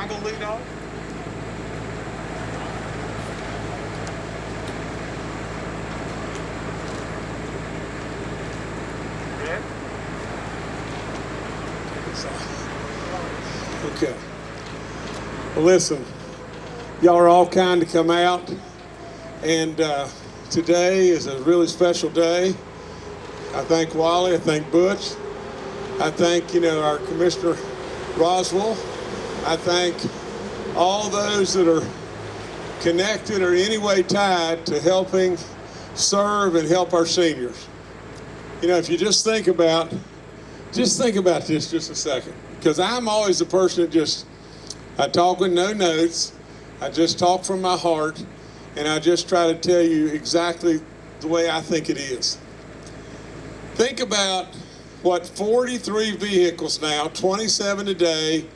I gonna lead off? Okay. Well, listen, y'all are all kind to come out, and uh, today is a really special day. I thank Wally, I thank Butch, I thank, you know, our Commissioner Roswall, I thank all those that are connected or in any way tied to helping serve and help our seniors. You know, if you just think about, just think about this just a second, because I'm always the person that just, I talk with no notes, I just talk from my heart, and I just try to tell you exactly the way I think it is. Think about what 43 vehicles now, 27 today,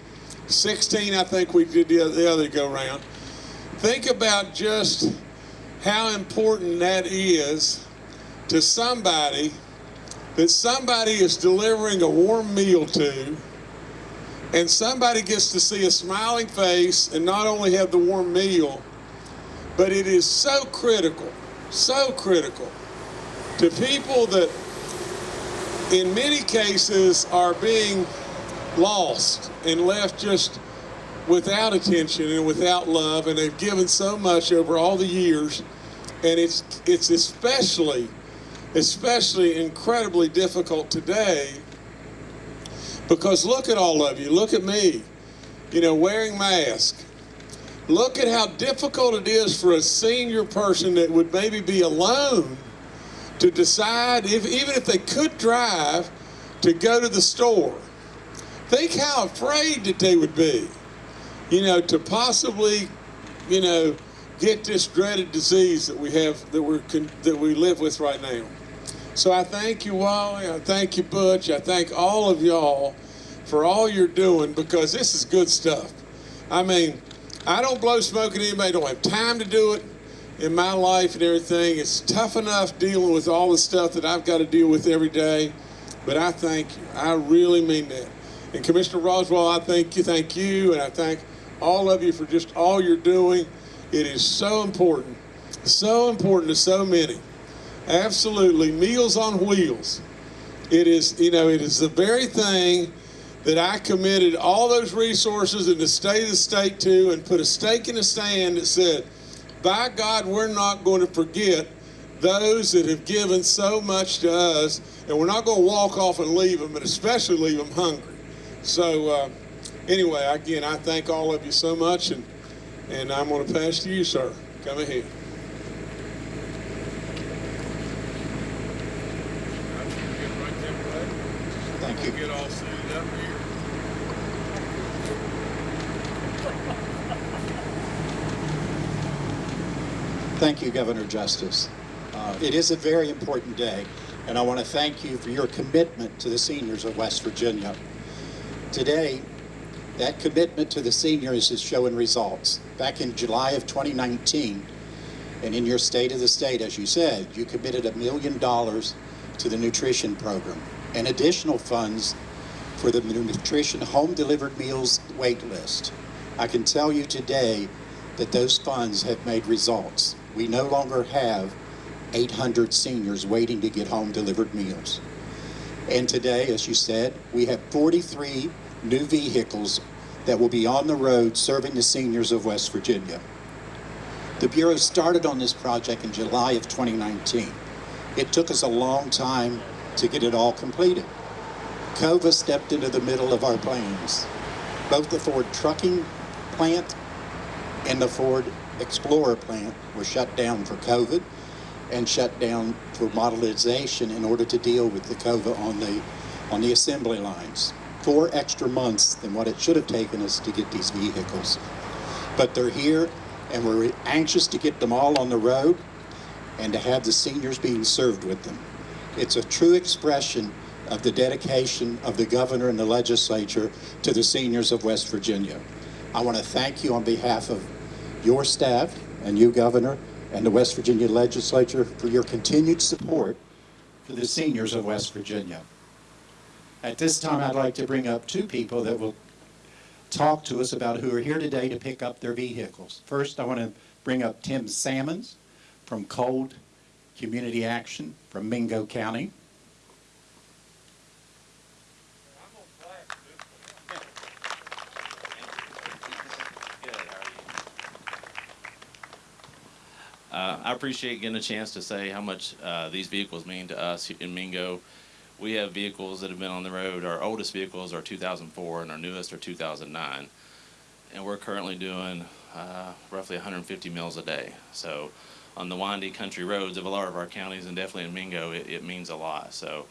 16 I think we did the other, the other go round. Think about just how important that is to somebody that somebody is delivering a warm meal to and somebody gets to see a smiling face and not only have the warm meal, but it is so critical, so critical to people that in many cases are being lost and left just without attention and without love and they've given so much over all the years and it's it's especially especially incredibly difficult today because look at all of you. Look at me you know wearing masks. Look at how difficult it is for a senior person that would maybe be alone to decide if even if they could drive to go to the store think how afraid that they would be you know to possibly you know get this dreaded disease that we have that we're that we live with right now so I thank you, Wally. I thank you, Butch. I thank all of y'all for all you're doing because this is good stuff. I mean, I don't blow smoke at anybody. I don't have time to do it in my life and everything. It's tough enough dealing with all the stuff that I've got to deal with every day. But I thank you. I really mean that. And Commissioner Roswall, I thank you, thank you, and I thank all of you for just all you're doing. It is so important, so important to so many. Absolutely, Meals on Wheels. It is, you know, it is the very thing that I committed all those resources in the state of the state to and put a stake in the sand that said, by God, we're not going to forget those that have given so much to us, and we're not going to walk off and leave them, and especially leave them hungry. So, uh, anyway, again, I thank all of you so much, and, and I'm going to pass to you, sir. Come ahead. Thank you. Get all suited up here. Thank you, Governor Justice. Uh, it is a very important day, and I want to thank you for your commitment to the seniors of West Virginia. Today, that commitment to the seniors is showing results. Back in July of 2019, and in your State of the State, as you said, you committed a million dollars to the nutrition program and additional funds for the nutrition home delivered meals wait list. I can tell you today that those funds have made results. We no longer have 800 seniors waiting to get home delivered meals. And today, as you said, we have 43 new vehicles that will be on the road serving the seniors of West Virginia. The Bureau started on this project in July of 2019. It took us a long time to get it all completed. COVID stepped into the middle of our plans. Both the Ford trucking plant and the Ford Explorer plant were shut down for COVID and shut down for modelization in order to deal with the COVID on the, on the assembly lines. Four extra months than what it should have taken us to get these vehicles. But they're here and we're anxious to get them all on the road and to have the seniors being served with them. It's a true expression of the dedication of the governor and the legislature to the seniors of West Virginia. I want to thank you on behalf of your staff and you, Governor, and the West Virginia legislature for your continued support for the seniors of West Virginia. At this time, I'd like to bring up two people that will talk to us about who are here today to pick up their vehicles. First, I want to bring up Tim Sammons from Cold Community Action from Mingo County. Uh, I appreciate getting a chance to say how much uh, these vehicles mean to us in Mingo. We have vehicles that have been on the road. Our oldest vehicles are 2004 and our newest are 2009. And we're currently doing uh, roughly 150 mills a day. So on the windy country roads of a lot of our counties and definitely in Mingo, it, it means a lot. So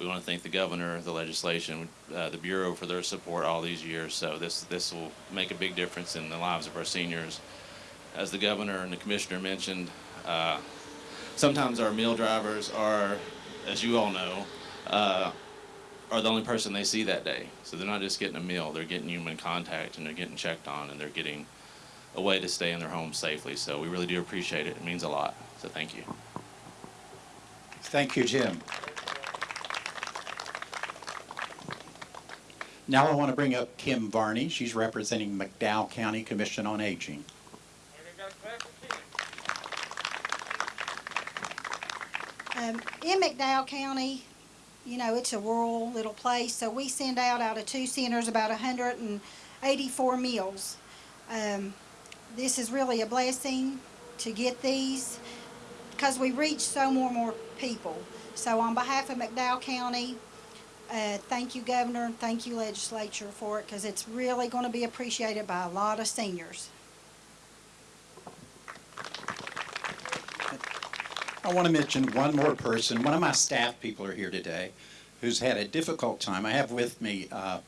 we want to thank the governor, the legislation, uh, the bureau for their support all these years. So this this will make a big difference in the lives of our seniors. As the governor and the commissioner mentioned, uh, sometimes our meal drivers are, as you all know, uh, are the only person they see that day. So they're not just getting a meal; they're getting human contact and they're getting checked on and they're getting a way to stay in their home safely. So we really do appreciate it. It means a lot. So thank you. Thank you, Jim. Now I want to bring up Kim Varney. She's representing McDowell County Commission on Aging. Um, in McDowell County, you know, it's a rural little place, so we send out out of two centers about hundred and eighty-four meals. Um, this is really a blessing to get these because we reach so more and more people. So on behalf of McDowell County, uh, thank you, Governor, thank you, Legislature, for it because it's really going to be appreciated by a lot of seniors. I want to mention one more person. One of my staff people are here today who's had a difficult time. I have with me uh,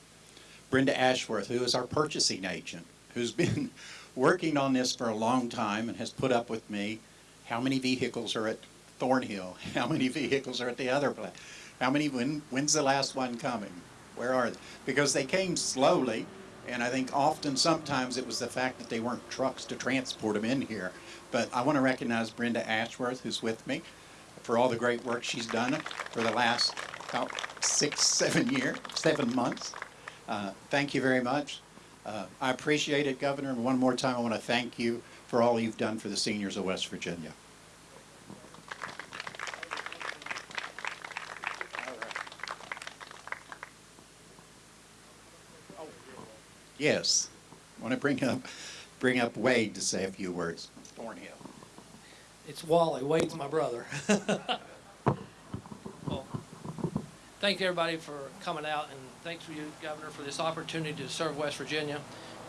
Brenda Ashworth, who is our purchasing agent, who's been working on this for a long time and has put up with me. How many vehicles are at Thornhill? How many vehicles are at the other place? How many, when, when's the last one coming? Where are they? Because they came slowly, and I think often, sometimes it was the fact that they weren't trucks to transport them in here. But I want to recognize Brenda Ashworth, who's with me, for all the great work she's done for the last about six, seven years, seven months. Uh, thank you very much. Uh, I appreciate it, Governor, and one more time, I want to thank you for all you've done for the seniors of West Virginia. Yes, I want to bring up, bring up Wade to say a few words. Thornhill. It's Wally. Wade's my brother. well, thank everybody for coming out, and thanks for you, Governor, for this opportunity to serve West Virginia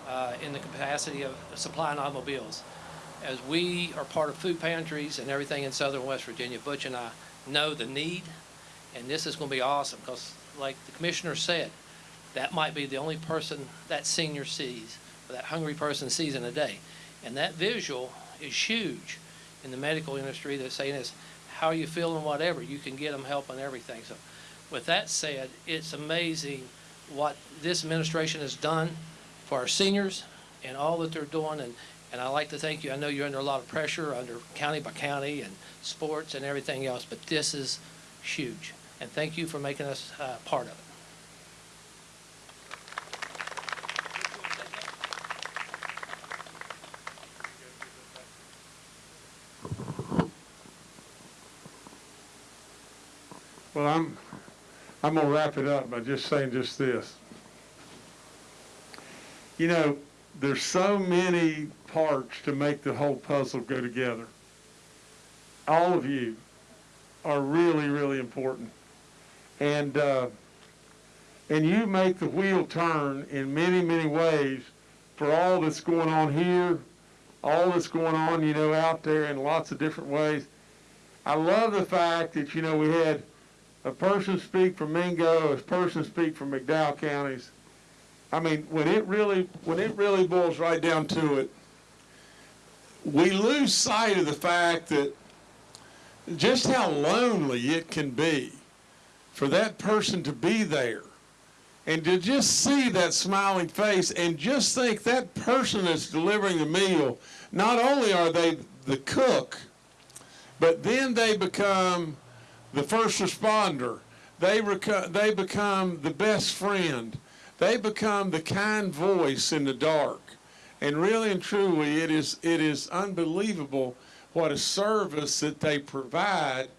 uh, in the capacity of supplying automobiles. As we are part of food pantries and everything in southern West Virginia, Butch and I know the need, and this is going to be awesome because, like the commissioner said, that might be the only person that senior sees, or that hungry person sees in a day. And that visual is huge in the medical industry that's saying is, how are you feeling, whatever, you can get them help and everything. So with that said, it's amazing what this administration has done for our seniors and all that they're doing. And, and I'd like to thank you. I know you're under a lot of pressure under county by county and sports and everything else, but this is huge. And thank you for making us uh, part of it. Well, I'm, I'm gonna wrap it up by just saying just this. You know, there's so many parts to make the whole puzzle go together. All of you are really, really important. And, uh, and you make the wheel turn in many, many ways for all that's going on here, all that's going on, you know, out there in lots of different ways. I love the fact that, you know, we had a person speak from Mingo, a person speak from McDowell counties. I mean, when it really, when it really boils right down to it, we lose sight of the fact that just how lonely it can be for that person to be there and to just see that smiling face and just think that person that's delivering the meal, not only are they the cook, but then they become the first responder. They, they become the best friend. they become the kind voice in the dark. And really and truly, it is, it is unbelievable what a service that they provide.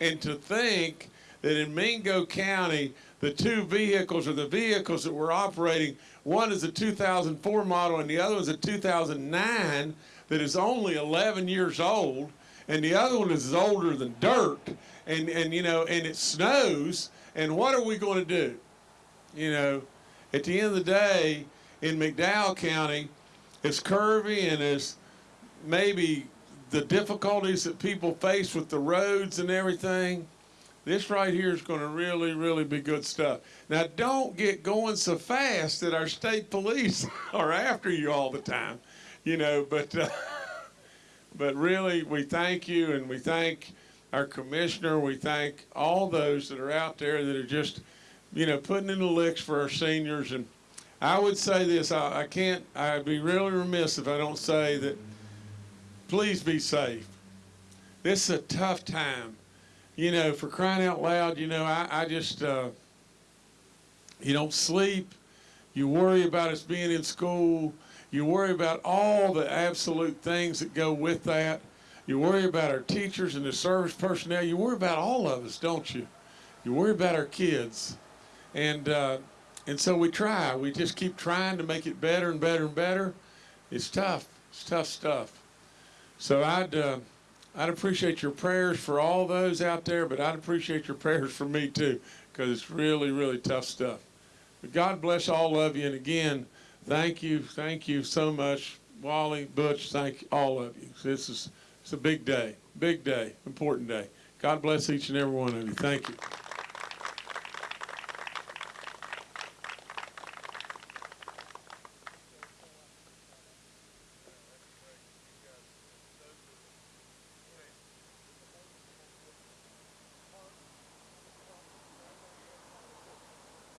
And to think that in Mingo County, the two vehicles or the vehicles that we're operating, one is a 2004 model and the other is a 2009 that is only 11 years old, and the other one is older than dirt. And, and you know, and it snows. And what are we going to do? You know, at the end of the day, in McDowell County, as curvy and as maybe the difficulties that people face with the roads and everything, this right here is going to really, really be good stuff. Now, don't get going so fast that our state police are after you all the time, you know. But, uh, but really, we thank you, and we thank our commissioner. We thank all those that are out there that are just, you know, putting in the licks for our seniors. And I would say this: I, I can't. I'd be really remiss if I don't say that. Please be safe. This is a tough time you know, for crying out loud, you know, I, I just, uh, you don't sleep. You worry about us being in school. You worry about all the absolute things that go with that. You worry about our teachers and the service personnel. You worry about all of us, don't you? You worry about our kids. And, uh, and so we try. We just keep trying to make it better and better and better. It's tough. It's tough stuff. So I'd, uh, I'd appreciate your prayers for all those out there, but I'd appreciate your prayers for me too, because it's really, really tough stuff. But God bless all of you, and again, thank you, thank you so much, Wally, Butch, thank all of you. This is it's a big day, big day, important day. God bless each and every one of you. Thank you.